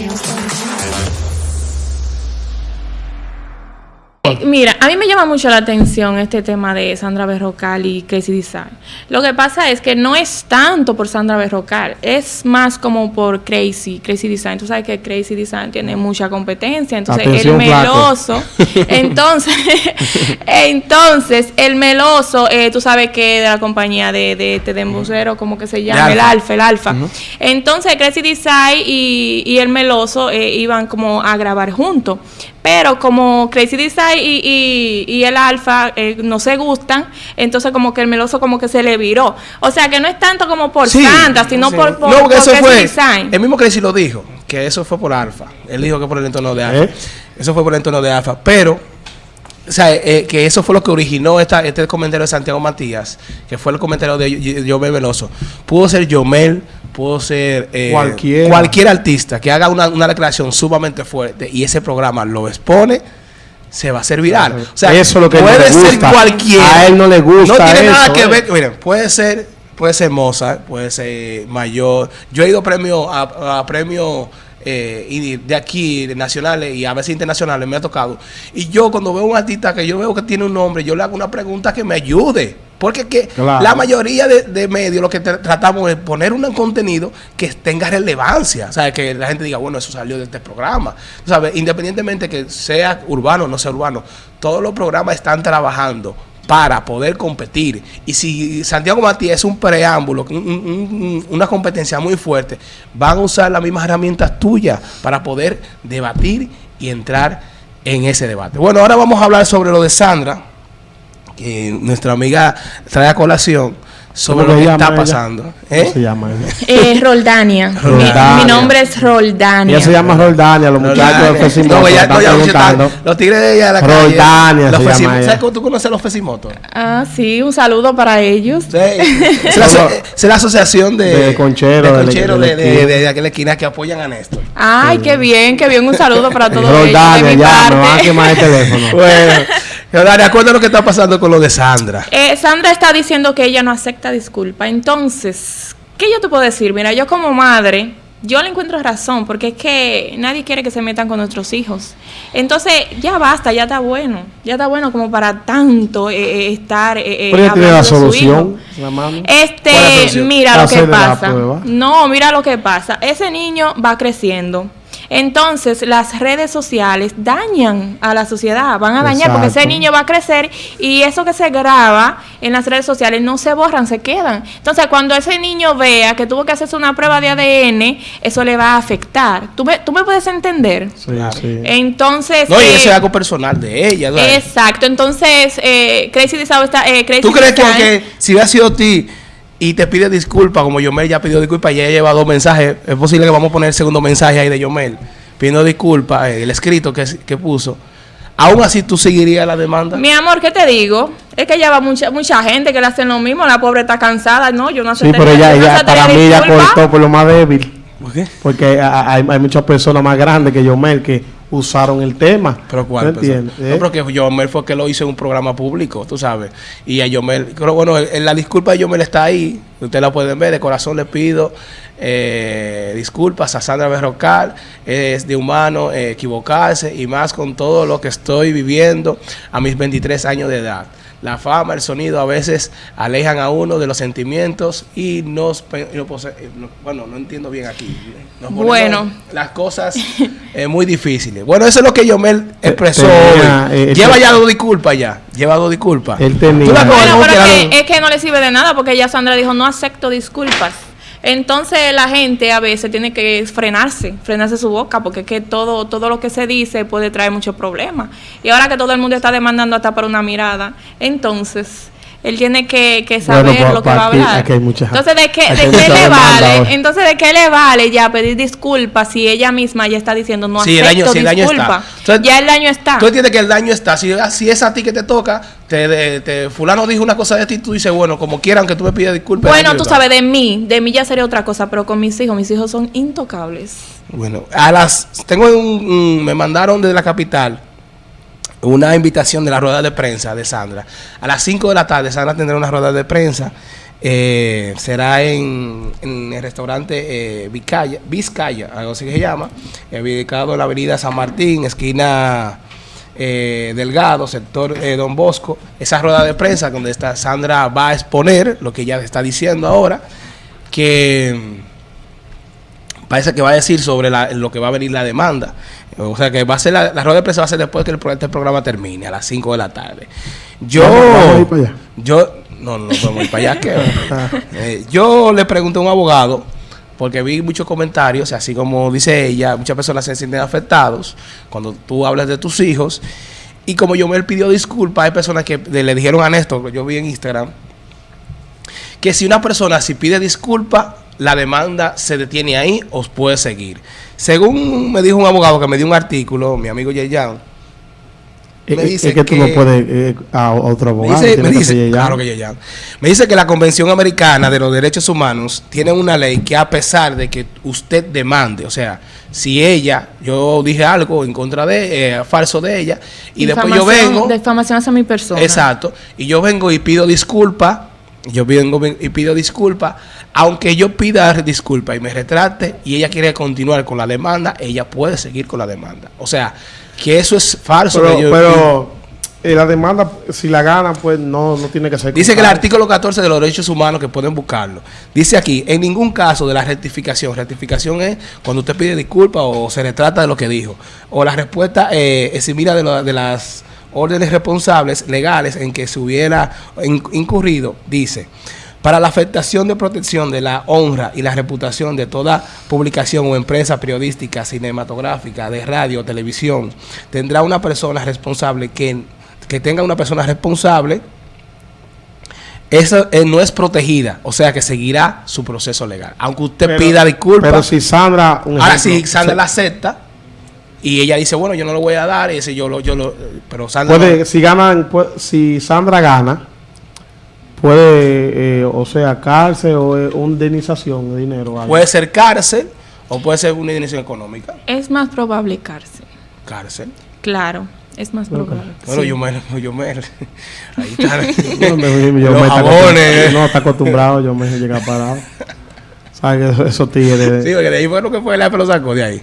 Eh, mira, a mí me llama mucho la atención este tema de Sandra Berrocal y Crazy Design. Lo que pasa es que no es tanto por Sandra Berrocal, es más como por Crazy, Crazy Design. Tú sabes que Crazy Design tiene mucha competencia, entonces Atención, el meloso, entonces, entonces el meloso, eh, tú sabes que de la compañía de, de, este de embocero, como que se llama, De el Alfa. Alfa, el Alfa. Entonces Crazy Design y, y el meloso eh, iban como a grabar juntos. Pero como Crazy Design y, y, y el Alfa eh, no se gustan, entonces como que el meloso como que se le viró. O sea que no es tanto como por Sí, Sandra, sino sí. por, por, no, porque por eso Crazy fue. Design. El mismo Crazy lo dijo, que eso fue por Alfa. Él dijo que por el entorno de Alfa. ¿Eh? Eso fue por el entorno de Alfa. Pero, o sea, eh, que eso fue lo que originó esta, este comentario de Santiago Matías, que fue el comentario de Yo- Yomel Veloso. Pudo ser Yomel, pudo ser eh, cualquier artista que haga una, una declaración sumamente fuerte y ese programa lo expone. Se va a hacer viral. O sea, Eso es lo que puede no le ser cualquiera. A él no le gusta No tiene nada que eh. ver. Miren, puede ser, puede ser Mozart, puede ser mayor. Yo he ido premio a, a premios eh, y de aquí, de nacionales y a veces internacionales, me ha tocado. Y yo cuando veo un artista que yo veo que tiene un nombre, yo le hago una pregunta que me ayude. Porque que Claro. la mayoría de, de medios lo que tra- tratamos es poner un contenido que tenga relevancia. O sea, que la gente diga, bueno, eso salió de este programa. Tú ¿Sabes? Independientemente que sea urbano o no sea urbano, todos los programas están trabajando para poder competir. Y si Santiago Matías es un preámbulo, un- un- un- una competencia muy fuerte, van a usar las mismas herramientas tuyas para poder debatir y entrar en ese debate. Bueno, ahora vamos a hablar sobre lo de Sandra, que nuestra amiga trae a colación sobre ¿Cómo lo se que llama está ella? pasando. ¿Cómo ¿Eh? se llama ella? Eh, Roldania. Mi- Roldania. Mi, nombre es Roldania. Ella se llama Roldania, los muchachos de Fesimoto No, ella, no, están- los tigres de ella de la Roldania calle. se Los llama. ¿Sabes cómo tú conoces a los Fesimotos? Ah, sí, un saludo para ellos. Sí. Es, la, es la asociación de, De concheros de, concheros de de, de, esquina. de- de aquella esquina que apoyan a Néstor. Ay, qué bien, qué bien. Un saludo para todos ellos de Roldania, mi ya, me van a parte. quemar el teléfono. Bueno, Dani, acuérdate lo que está pasando con lo de Sandra. Eh, Sandra está diciendo que ella no acepta disculpa. Entonces, ¿qué yo te puedo decir? Mira, yo como madre, yo le encuentro razón, porque es que nadie quiere que se metan con nuestros hijos. Entonces, ya basta, ya está bueno. Ya está bueno como para tanto eh, eh, estar. eh, eh, Pero ella tiene la hablando de su solución, hijo. la mami. ¿Cuál es la Este, solución? mira lo que pasa. No, mira lo que pasa. Ese niño va creciendo. Entonces, las redes sociales dañan a la sociedad, van a dañar porque ese niño va a crecer y eso que se graba en las redes sociales no se borran, se quedan. Entonces, cuando ese niño vea que tuvo que hacerse una prueba de ADN, eso le va a afectar. ¿Tú me, tú me puedes entender? Sí, sí. Entonces, No, y eh, eso es algo personal de ella. ¿sabes? exacto. Entonces, eh, Crazy Design está. Eh, Crazy ¿Tú crees que si hubiera sido a ti y te pide disculpas, como Yomel ya pidió disculpas y ella lleva dos mensajes, es posible que vamos a poner el segundo mensaje ahí de Yomel pidiendo disculpas, eh, el escrito que, que puso, aún así tú seguirías la demanda? Mi amor, ¿qué te digo? Es que ya va mucha mucha gente que le hacen lo mismo. La pobre está cansada. No, yo no Sí, aceptaría- pero ella aceptaría para mí ella disculpa. cortó por lo más débil. ¿Por qué? Porque hay, hay muchas personas más grandes que Yomel que usaron el tema. ¿Pero cuál? ¿Me persona? entiendes? No, ¿Eh? pero que Yomel fue que lo hizo en un programa público, tú sabes. Y a Yomel, pero bueno, la disculpa de Yomel está ahí. Ustedes la pueden ver. De corazón le pido eh, disculpas a Sandra Berrocal. Es de humano eh, equivocarse y más con todo lo que estoy viviendo a mis 23 años de edad. La fama, el sonido a veces alejan a uno de los sentimientos y nos... eh, no- bueno, no entiendo bien aquí. Nos Bueno. Las cosas eh, muy difíciles. Bueno, eso es lo que Yomel expresó tenía, hoy. eh, Lleva ya dos disculpas ya. Lleva dos disculpas. Él tenía- Bueno, pero que, es que no le sirve de nada porque ya Sandra dijo no acepto disculpas. Entonces la gente a veces tiene que frenarse, frenarse su boca porque es que todo, todo lo que se dice puede traer muchos problemas. Y ahora que todo el mundo está demandando hasta por una mirada, entonces él tiene que, que saber Bueno, pa- lo que va a aquí- hablar. aquí hay mucha- entonces de qué, aquí de qué le vale, ahora. entonces de qué le vale ya pedir disculpas si ella misma ya está diciendo no Sí, el acepto daño- sí, el daño está. disculpas. Entonces, ya el daño está. Tú entiendes que el daño está. Si, si es a ti que te toca, te, de- te- fulano dijo una cosa de ti, tú dices, bueno, como quieran que tú me pidas disculpas. Bueno, tú sabes, de mí, de mí ya sería otra cosa, pero con mis hijos, mis hijos son intocables. Bueno, a las tengo un, un- me mandaron desde la capital una invitación de la rueda de prensa de Sandra. A las 5 de la tarde Sandra tendrá una rueda de prensa Eh, será en, el restaurante eh, Vizcaya, algo así que se llama, eh, ubicado en la avenida San Martín, esquina eh, Delgado, sector Don Bosco. Esa rueda de prensa donde está Sandra va a exponer lo que ella está diciendo ahora, que parece que va a decir sobre la- lo que va a venir la demanda. O sea que va a ser la, la rueda de prensa va a ser después que el, este programa termine, a las 5 de la tarde. Yo, allá. yo, no, no podemos ir para allá. que, eh, yo le pregunté a un abogado, porque vi muchos comentarios, así como dice ella, muchas personas se sienten afectados cuando tú hablas de tus hijos. Y como yo me pidió disculpas, hay personas que le dijeron a Néstor, que yo vi en Instagram, que si una persona si pide disculpa, la demanda se detiene ahí o puede seguir. Según me dijo un abogado que me dio un artículo, mi amigo Yeyan, Es, me es- dice es que tú que- no puedes eh, a otro me abogado. dice, me que dice- claro que Yeyan. me dice que la Convención Americana de los Derechos Humanos tiene una ley que a pesar de que usted demande, o sea, si ella, yo dije algo en contra de, eh, falso de ella, y después yo vengo, Difamación hacia mi persona. Exacto. Y yo vengo y pido disculpas. Yo vengo y pido disculpas. Aunque yo pida disculpas y me retrate y ella quiere continuar con la demanda, ella puede seguir con la demanda. O sea, que eso es falso. Pero, que yo- pero eh, la demanda, si la ganan, pues no, no tiene que ser. Dice que el artículo 14 de los derechos humanos, que pueden buscarlo, dice aquí, en ningún caso de la rectificación, rectificación es cuando usted pide disculpas o se retrata de lo que dijo, o la respuesta eh, eximida de, lo- de las órdenes responsables legales en que se hubiera in- incurrido, dice, para la afectación de protección de la honra y la reputación de toda publicación o empresa periodística, cinematográfica, de radio, televisión, tendrá una persona responsable que, que tenga una persona responsable esa eh, no es protegida, o sea que seguirá su proceso legal. Aunque usted Pero- pida disculpas. Pero si Sandra. un ahora si Sandra se- la acepta y ella dice, bueno, yo no lo voy a dar, y ese yo lo, yo lo, pero Sandra Puede, si ganan, pu- si Sandra gana, puede, eh, o sea, cárcel o eh, una indemnización de dinero. algo. puede ser cárcel o puede ser una indemnización económica. Es más probable cárcel. Cárcel. Claro, es más probable. Bueno, sí. yo me, yo me, ahí está. No, me- yo Los me está jabones. No, está acostumbrado, yo me llega parado. ¿Sabes que esos tigres? Sí, porque de ahí fue lo que fue, la lo sacó de ahí.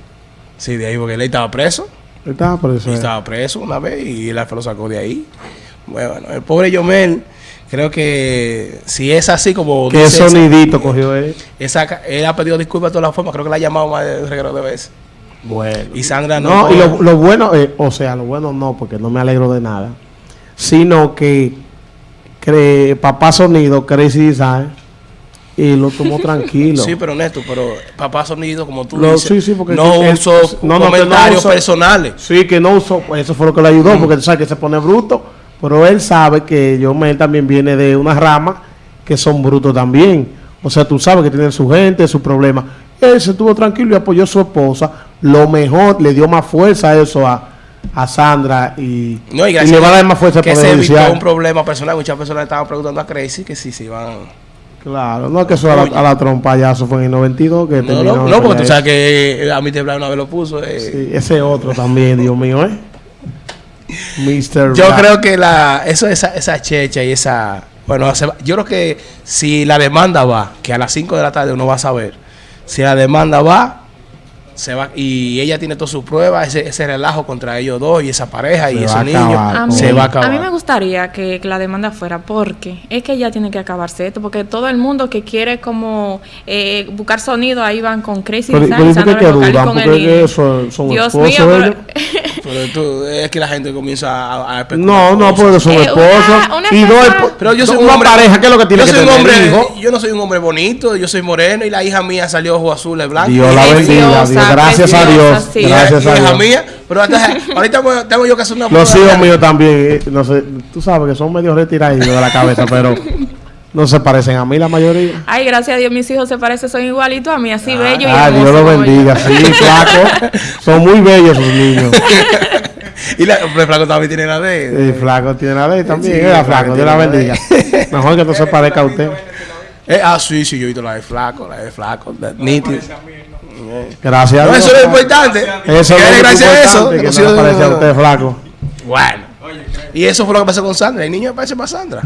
Sí, de ahí, porque él estaba preso. Está por eso. Y es. estaba preso una vez y el alfa lo sacó de ahí. Bueno, el pobre Yomel, creo que si es así como ¿Qué dice esa- sonidito cogió él? esa él ha pedido disculpas de todas las formas, creo que la ha llamado más de un reguero de veces. Bueno. Y Sandra no. No, y lo, lo bueno, eh, o sea, lo bueno no, porque no me alegro de nada, sino que cre- papá sonido, Crazy Design, y lo tomó tranquilo. Sí, pero Néstor, pero papá sonido, como tú Lo- dices, sí, sí, porque no él- uso no, no, comentarios personales. Sí, que no usó, pues eso fue lo que le ayudó, porque tú sabes que se pone bruto, pero él sabe que Yomel también viene de una rama que son brutos también. O sea, tú sabes que tienen su gente, sus problemas. Él se estuvo tranquilo y apoyó a su esposa. Lo mejor, le dio más fuerza a eso a, a Sandra y, No, y le va a dar más fuerza que se evitó un problema personal. Muchas personas estaban preguntando a Crazy que si se iban. Claro, no es que eso a la, a la trompa ya, eso fue en el 92 que No, no, no, porque tú sabes que a mí te una vez lo puso. eh. Sí, ese otro también, Dios mío, ¿eh? Mr. Yo creo que la, eso, esa, esa checha y esa. Bueno, yo creo que si la demanda va, que a las 5 de la tarde uno va a saber, si la demanda va, se va y ella tiene todas sus pruebas, ese, ese relajo contra ellos dos y esa pareja y Se esos va a niños, acabar. A mí, se va a acabar. a mí me gustaría que, que la demanda fuera porque es que ya tiene que acabarse esto, porque todo el mundo que quiere como eh, buscar sonido ahí van con Crazy Pero, Design, pero ¿y que y dudan? con el niño. son, son Dios esposos mío, pero- tú- es que la gente comienza a, a especular No, no, porque son Eh, esposos. una- una y dos Pero yo soy una un hombre. pareja, ¿qué es lo que tiene yo que soy un tener? hombre, hijo? Yo no soy un hombre bonito, yo soy moreno y la hija mía salió ojo azul, es blanco. Dios la bendiga, Dios. Gracias a Dios. sí. Y Gracias la a Dios. mía, pero hasta- ahorita tengo- tengo yo que hacer una Los hijos míos también, eh, no sé, tú sabes que son medio retirados de la cabeza, pero no se parecen a mí la mayoría. Ay, gracias a Dios, mis hijos se parecen, son igualitos a mí, así bellos y Ah, Dios hermosos lo como bendiga, sí, flaco. Son muy bellos sus niños. Y la, el flaco también tiene la de. Y flaco tiene la ley también, Sí, era flaco flaco, Dios la bendiga. Mejor que no se parezca a usted. Eh, ah, sí, sí, yo he visto la de flaco, la de flaco, la- nítido. Gracias a No, eso es lo importante. Eso es gracias a eso. que no un- le parece a usted flaco. Bueno. Y eso fue lo que pasó con Sandra. El niño me parece más Sandra.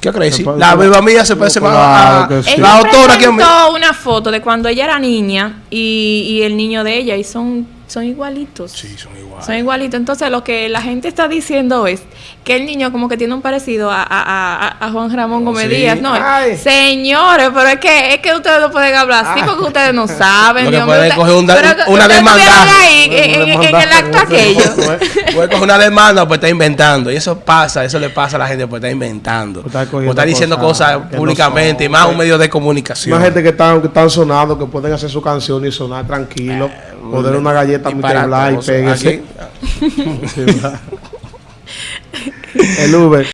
Qué puede- La beba mía se parece más a, Claro que sí. la autora que a mí. una foto de cuando ella era niña y, y el niño de ella y son, son igualitos. Sí, son iguales. Son igualitos. Entonces lo que la gente está diciendo es que el niño como que tiene un parecido a, a- a- a Juan Ramón Gómez Sí. Díaz. No, Ay. señores, pero es que, es que ustedes no pueden hablar así porque ustedes no saben. Lo que Dios puede mío, coger un pero una ustedes demanda. en, en- en el acto aquello. Puede coger una demanda, pues está inventando. Y eso pasa, eso le pasa a la gente, pues está inventando. Pues está Pues está diciendo cosas cosas, que no públicamente, y más un medio de comunicación. Una gente que están, que están sonando, que pueden hacer su canción y sonar tranquilo. poner una galleta. Blas y Sí, ¿verdad? El Uber.